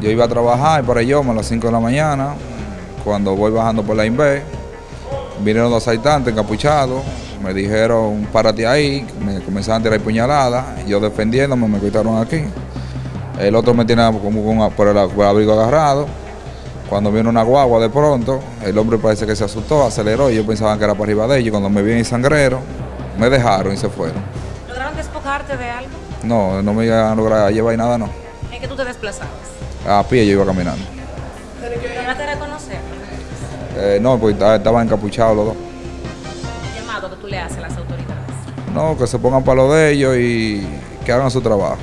Yo iba a trabajar para yo a las 5 de la mañana, cuando voy bajando por la INVE, vinieron dos asaltantes encapuchados, me dijeron párate ahí, me comenzaron a tirar puñaladas, yo defendiéndome me quitaron aquí. El otro me tiene como con, por, el, por el abrigo agarrado. Cuando viene una guagua de pronto, el hombre parece que se asustó, aceleró y yo pensaba que era para arriba de ellos. Cuando me vi sangrero, me dejaron y se fueron. ¿Lograron despojarte de algo? No, no me iban a lograr llevar nada, no. ¿En qué tú te desplazabas? A pie yo iba caminando. ¿Lograste reconocer? Eh, no, pues estaba- estaban encapuchados los dos. El llamado que tú le haces a las autoridades. No, que se pongan para lo de ellos y que hagan su trabajo.